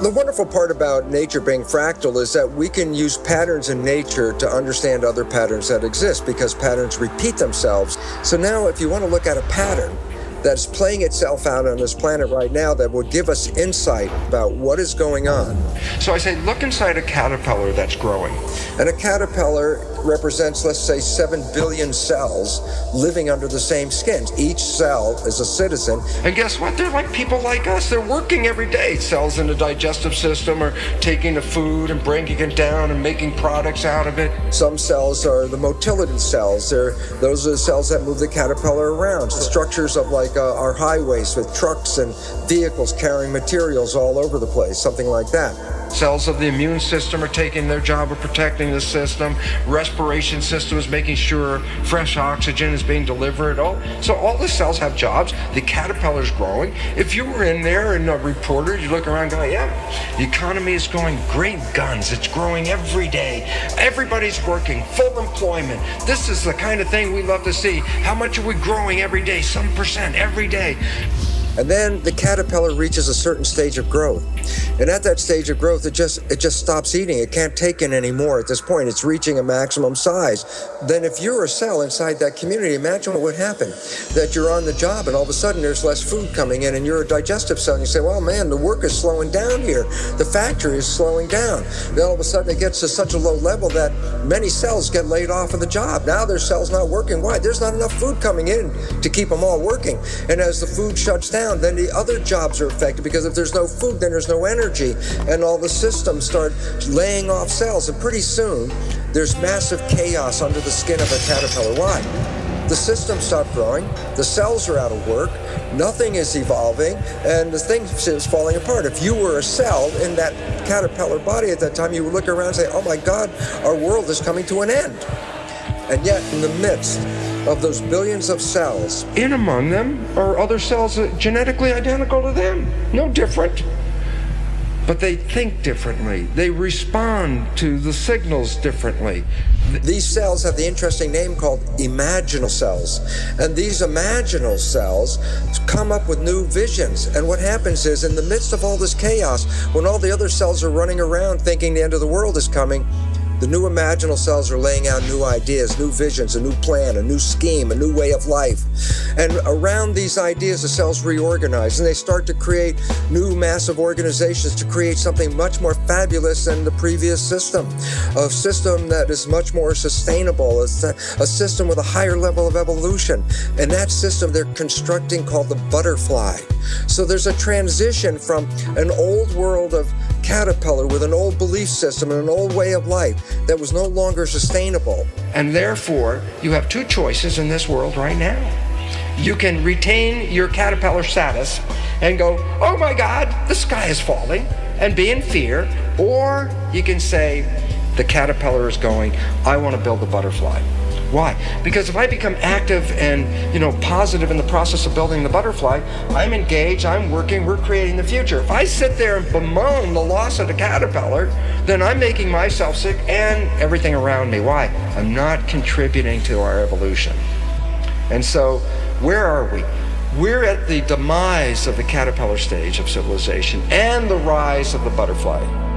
The wonderful part about nature being fractal is that we can use patterns in nature to understand other patterns that exist because patterns repeat themselves. So now if you want to look at a pattern, that's playing itself out on this planet right now that will give us insight about what is going on. So I say, look inside a caterpillar that's growing. And a caterpillar represents, let's say, 7 billion cells living under the same skin. Each cell is a citizen. And guess what? They're like people like us. They're working every day. Cells in the digestive system are taking the food and breaking it down and making products out of it. Some cells are the motility cells. They're, those are the cells that move the caterpillar around. The structures of like uh, our highways with trucks and vehicles carrying materials all over the place, something like that. Cells of the immune system are taking their job of protecting the system. Respiration system is making sure fresh oxygen is being delivered. Oh, so all the cells have jobs. The caterpillar's growing. If you were in there and a reporter, you look around going, yeah, the economy is going great guns. It's growing every day. Everybody's working, full employment. This is the kind of thing we love to see. How much are we growing every day? Some percent every day. And then the caterpillar reaches a certain stage of growth. And at that stage of growth, it just it just stops eating. It can't take in anymore at this point. It's reaching a maximum size. Then if you're a cell inside that community, imagine what would happen. That you're on the job and all of a sudden there's less food coming in and you're a digestive cell and you say, well, man, the work is slowing down here. The factory is slowing down. Then all of a sudden it gets to such a low level that many cells get laid off of the job. Now their cells not working. Why? There's not enough food coming in to keep them all working. And as the food shuts down, down, then the other jobs are affected because if there's no food, then there's no energy. And all the systems start laying off cells. And pretty soon, there's massive chaos under the skin of a caterpillar. Why? The systems stop growing, the cells are out of work, nothing is evolving, and the thing is falling apart. If you were a cell in that caterpillar body at that time, you would look around and say, oh my God, our world is coming to an end. And yet, in the midst of those billions of cells. In among them are other cells genetically identical to them, no different. But they think differently. They respond to the signals differently. These cells have the interesting name called imaginal cells. And these imaginal cells come up with new visions. And what happens is, in the midst of all this chaos, when all the other cells are running around thinking the end of the world is coming, the new imaginal cells are laying out new ideas, new visions, a new plan, a new scheme, a new way of life. And around these ideas, the cells reorganize and they start to create new massive organizations to create something much more fabulous than the previous system. A system that is much more sustainable, a, a system with a higher level of evolution. And that system they're constructing called the butterfly. So there's a transition from an old world of caterpillar with an old belief system and an old way of life that was no longer sustainable. And therefore, you have two choices in this world right now. You can retain your caterpillar status and go, oh my God, the sky is falling, and be in fear. Or you can say, the caterpillar is going, I want to build the butterfly. Why? Because if I become active and, you know, positive in the process of building the butterfly, I'm engaged, I'm working, we're creating the future. If I sit there and bemoan the loss of the caterpillar, then I'm making myself sick and everything around me. Why? I'm not contributing to our evolution. And so, where are we? We're at the demise of the caterpillar stage of civilization and the rise of the butterfly.